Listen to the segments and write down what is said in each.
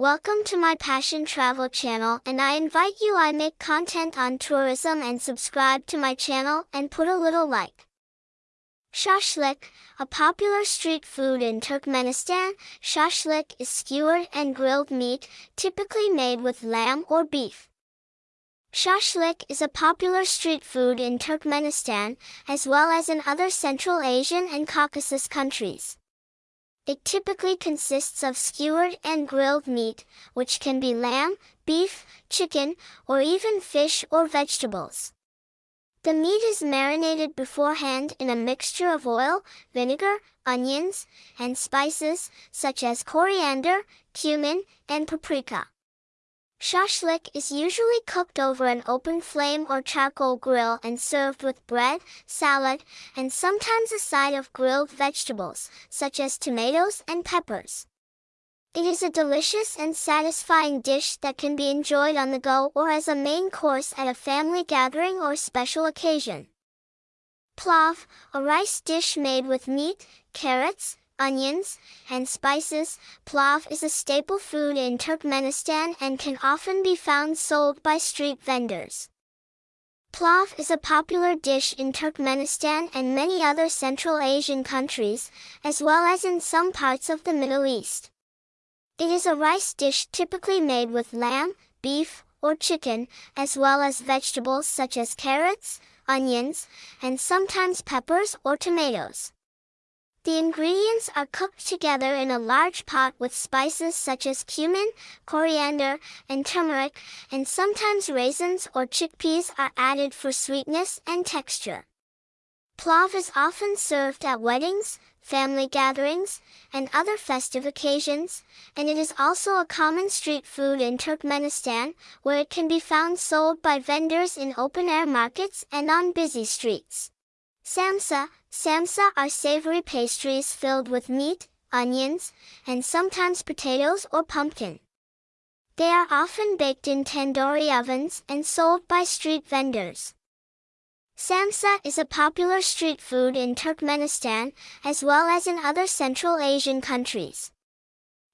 Welcome to my Passion Travel channel and I invite you I make content on tourism and subscribe to my channel and put a little like. Shashlik, a popular street food in Turkmenistan, shashlik is skewered and grilled meat, typically made with lamb or beef. Shashlik is a popular street food in Turkmenistan, as well as in other Central Asian and Caucasus countries. It typically consists of skewered and grilled meat, which can be lamb, beef, chicken, or even fish or vegetables. The meat is marinated beforehand in a mixture of oil, vinegar, onions, and spices, such as coriander, cumin, and paprika. Shashlik is usually cooked over an open flame or charcoal grill and served with bread, salad, and sometimes a side of grilled vegetables, such as tomatoes and peppers. It is a delicious and satisfying dish that can be enjoyed on the go or as a main course at a family gathering or special occasion. Plav, a rice dish made with meat, carrots, onions, and spices, plav is a staple food in Turkmenistan and can often be found sold by street vendors. Plav is a popular dish in Turkmenistan and many other Central Asian countries, as well as in some parts of the Middle East. It is a rice dish typically made with lamb, beef, or chicken, as well as vegetables such as carrots, onions, and sometimes peppers or tomatoes. The ingredients are cooked together in a large pot with spices such as cumin, coriander, and turmeric, and sometimes raisins or chickpeas are added for sweetness and texture. Plav is often served at weddings, family gatherings, and other festive occasions, and it is also a common street food in Turkmenistan, where it can be found sold by vendors in open-air markets and on busy streets. Samsa, samsa are savory pastries filled with meat, onions, and sometimes potatoes or pumpkin. They are often baked in tandoori ovens and sold by street vendors. Samsa is a popular street food in Turkmenistan, as well as in other Central Asian countries.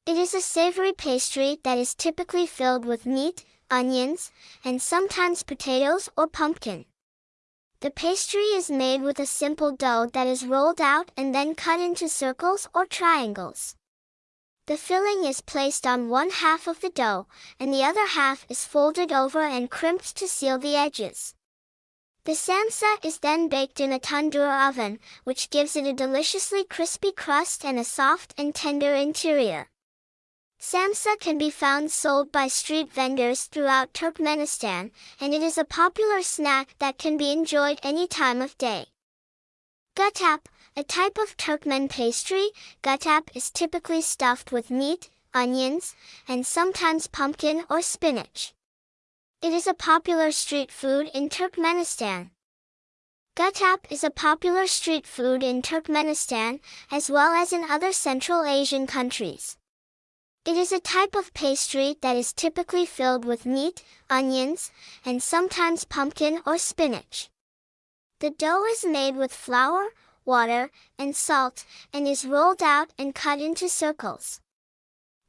It is a savory pastry that is typically filled with meat, onions, and sometimes potatoes or pumpkin. The pastry is made with a simple dough that is rolled out and then cut into circles or triangles. The filling is placed on one half of the dough, and the other half is folded over and crimped to seal the edges. The samsa is then baked in a tandoor oven, which gives it a deliciously crispy crust and a soft and tender interior. Samsa can be found sold by street vendors throughout Turkmenistan, and it is a popular snack that can be enjoyed any time of day. Gutap, a type of Turkmen pastry, gutap is typically stuffed with meat, onions, and sometimes pumpkin or spinach. It is a popular street food in Turkmenistan. Gutap is a popular street food in Turkmenistan, as well as in other Central Asian countries. It is a type of pastry that is typically filled with meat, onions, and sometimes pumpkin or spinach. The dough is made with flour, water, and salt, and is rolled out and cut into circles.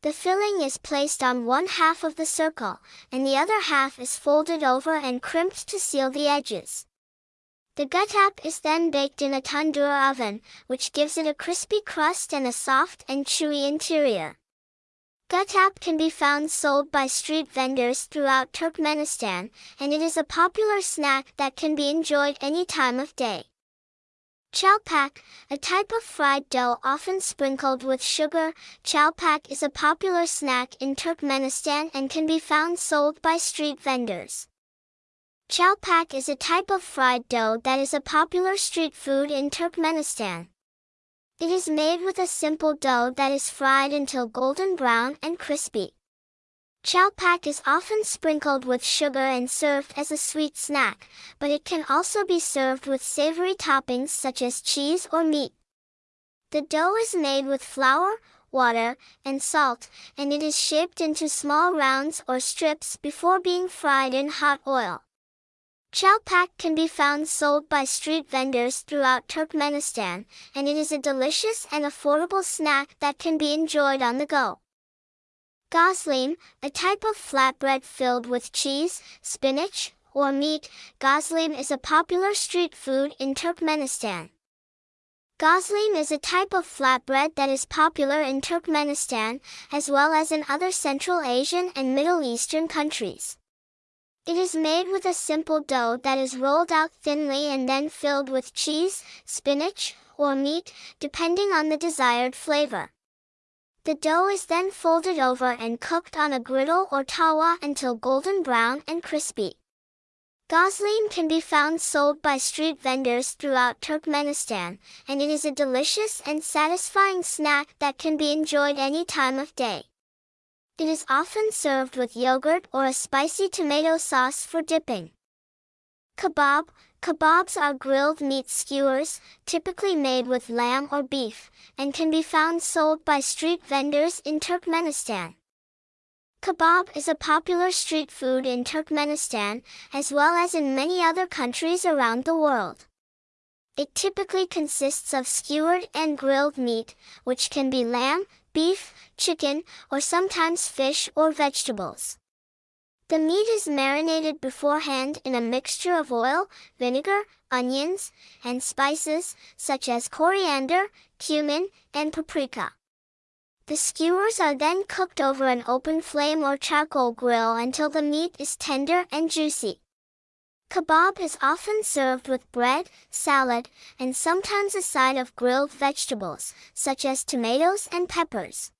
The filling is placed on one half of the circle, and the other half is folded over and crimped to seal the edges. The gutap is then baked in a tandoor oven, which gives it a crispy crust and a soft and chewy interior. Gutap can be found sold by street vendors throughout Turkmenistan, and it is a popular snack that can be enjoyed any time of day. Chalpak, a type of fried dough often sprinkled with sugar, chalpak is a popular snack in Turkmenistan and can be found sold by street vendors. Chalpak is a type of fried dough that is a popular street food in Turkmenistan. It is made with a simple dough that is fried until golden brown and crispy. Chalpak is often sprinkled with sugar and served as a sweet snack, but it can also be served with savory toppings such as cheese or meat. The dough is made with flour, water, and salt, and it is shaped into small rounds or strips before being fried in hot oil. Chalpak can be found sold by street vendors throughout Turkmenistan, and it is a delicious and affordable snack that can be enjoyed on the go. Gosleem, a type of flatbread filled with cheese, spinach, or meat, gosleem is a popular street food in Turkmenistan. Gosleem is a type of flatbread that is popular in Turkmenistan, as well as in other Central Asian and Middle Eastern countries. It is made with a simple dough that is rolled out thinly and then filled with cheese, spinach, or meat, depending on the desired flavor. The dough is then folded over and cooked on a griddle or tawa until golden brown and crispy. Gosleem can be found sold by street vendors throughout Turkmenistan, and it is a delicious and satisfying snack that can be enjoyed any time of day. It is often served with yogurt or a spicy tomato sauce for dipping. Kebab Kebabs are grilled meat skewers, typically made with lamb or beef, and can be found sold by street vendors in Turkmenistan. Kebab is a popular street food in Turkmenistan, as well as in many other countries around the world. It typically consists of skewered and grilled meat, which can be lamb, beef, chicken, or sometimes fish or vegetables. The meat is marinated beforehand in a mixture of oil, vinegar, onions, and spices, such as coriander, cumin, and paprika. The skewers are then cooked over an open flame or charcoal grill until the meat is tender and juicy. Kebab is often served with bread, salad, and sometimes a side of grilled vegetables, such as tomatoes and peppers.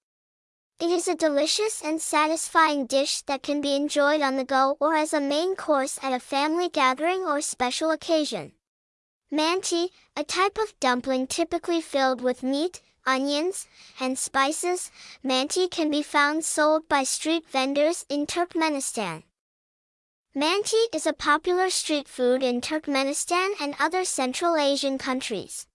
It is a delicious and satisfying dish that can be enjoyed on the go or as a main course at a family gathering or special occasion. Manti, a type of dumpling typically filled with meat, onions, and spices, manti can be found sold by street vendors in Turkmenistan. Manti is a popular street food in Turkmenistan and other Central Asian countries.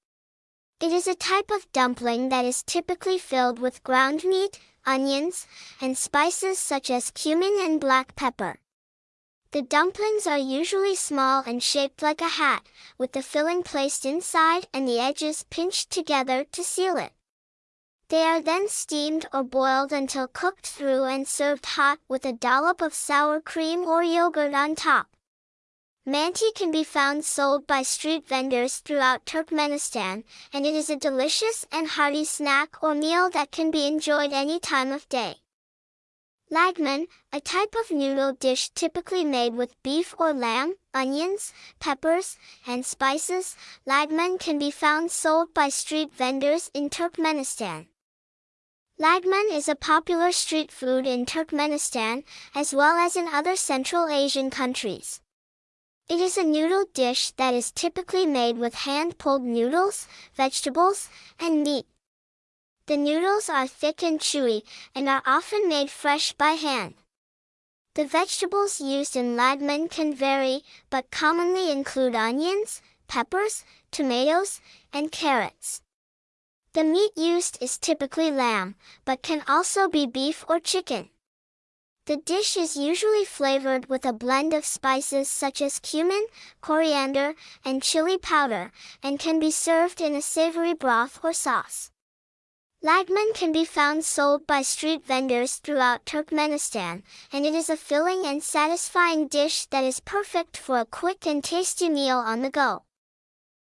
It is a type of dumpling that is typically filled with ground meat, onions, and spices such as cumin and black pepper. The dumplings are usually small and shaped like a hat, with the filling placed inside and the edges pinched together to seal it. They are then steamed or boiled until cooked through and served hot with a dollop of sour cream or yogurt on top. Manti can be found sold by street vendors throughout Turkmenistan, and it is a delicious and hearty snack or meal that can be enjoyed any time of day. Lagman, a type of noodle dish typically made with beef or lamb, onions, peppers, and spices, lagman can be found sold by street vendors in Turkmenistan. Lagman is a popular street food in Turkmenistan, as well as in other Central Asian countries. It is a noodle dish that is typically made with hand-pulled noodles, vegetables, and meat. The noodles are thick and chewy, and are often made fresh by hand. The vegetables used in lagman can vary, but commonly include onions, peppers, tomatoes, and carrots. The meat used is typically lamb, but can also be beef or chicken. The dish is usually flavored with a blend of spices such as cumin, coriander, and chili powder, and can be served in a savory broth or sauce. Lagman can be found sold by street vendors throughout Turkmenistan, and it is a filling and satisfying dish that is perfect for a quick and tasty meal on the go.